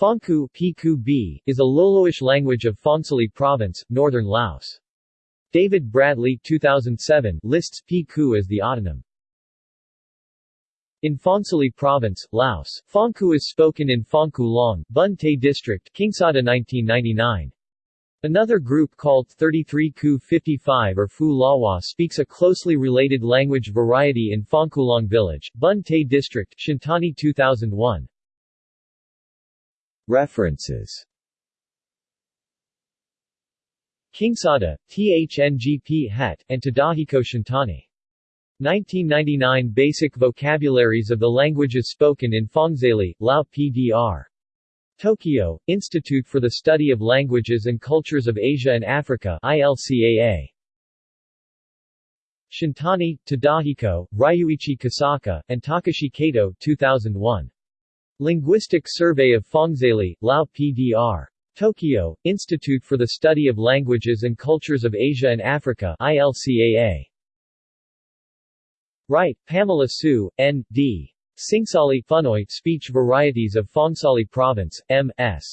Phongku PQ is a Loloish language of Phongsali Province, northern Laos. David Bradley 2007 lists PQ as the autonym. In Phongsali Province, Laos, Phongku is spoken in Phongku Long, Bun Tay District, Kingsada 1999. Another group called 33 Ku 55 or Fu Lawa speaks a closely related language variety in Phongkulong Village, Bun Tay District, Shintani 2001. References Kingsada, THNGP Het, and Tadahiko Shintani. 1999 Basic Vocabularies of the Languages Spoken in Phongzali, Lao PDR. Tokyo, Institute for the Study of Languages and Cultures of Asia and Africa ILCAA. Shintani, Tadahiko, Ryuichi Kosaka, and Takashi Kato 2001. Linguistic Survey of Phongzali, Lao PDR. Tokyo, Institute for the Study of Languages and Cultures of Asia and Africa ILCAA. Wright, Pamela Sue, N.D. Singsali Phunoy Speech Varieties of Phongsali Province, M.S.